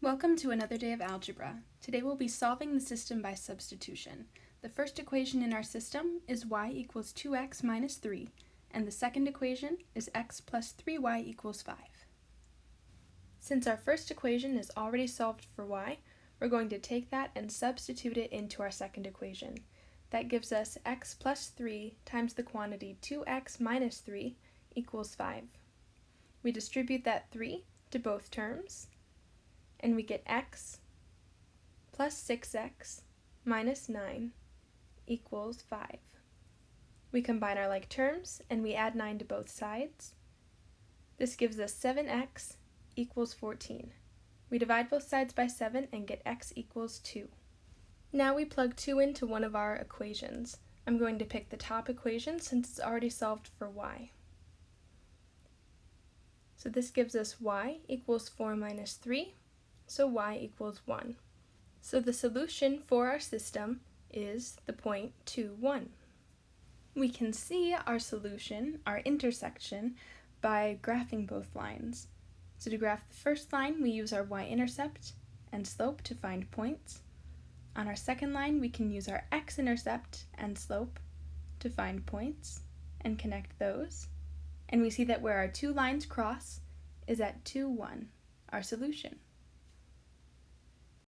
Welcome to another day of algebra. Today we'll be solving the system by substitution. The first equation in our system is y equals 2x minus 3, and the second equation is x plus 3y equals 5. Since our first equation is already solved for y, we're going to take that and substitute it into our second equation. That gives us x plus 3 times the quantity 2x minus 3 equals 5. We distribute that 3 to both terms, and we get x plus 6x minus 9 equals 5. We combine our like terms and we add 9 to both sides. This gives us 7x equals 14. We divide both sides by 7 and get x equals 2. Now we plug 2 into one of our equations. I'm going to pick the top equation since it's already solved for y. So this gives us y equals 4 minus 3 so y equals 1. So the solution for our system is the point 2, 1. We can see our solution, our intersection, by graphing both lines. So to graph the first line, we use our y-intercept and slope to find points. On our second line, we can use our x-intercept and slope to find points and connect those. And we see that where our two lines cross is at 2, 1, our solution.